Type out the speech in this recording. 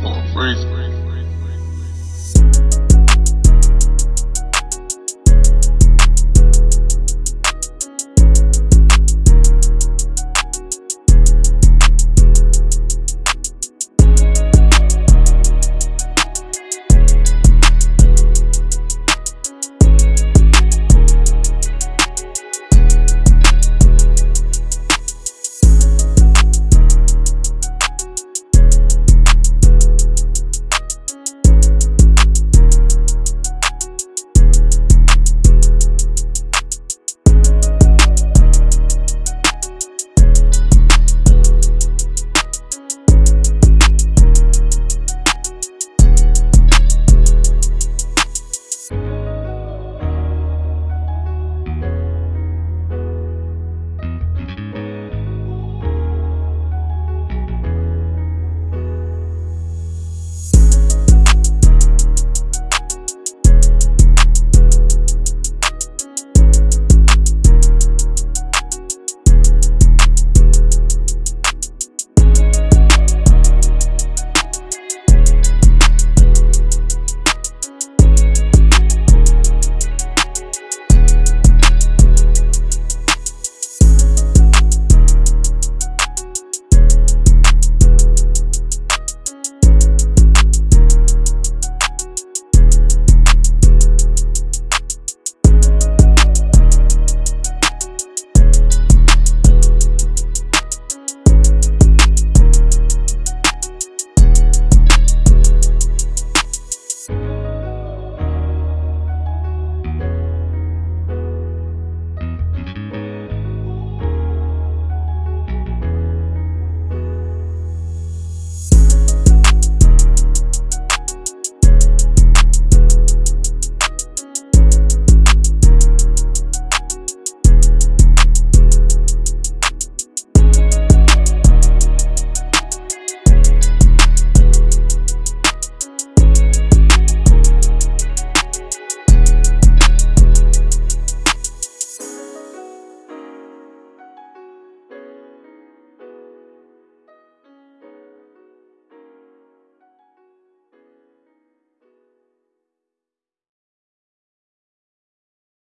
Please.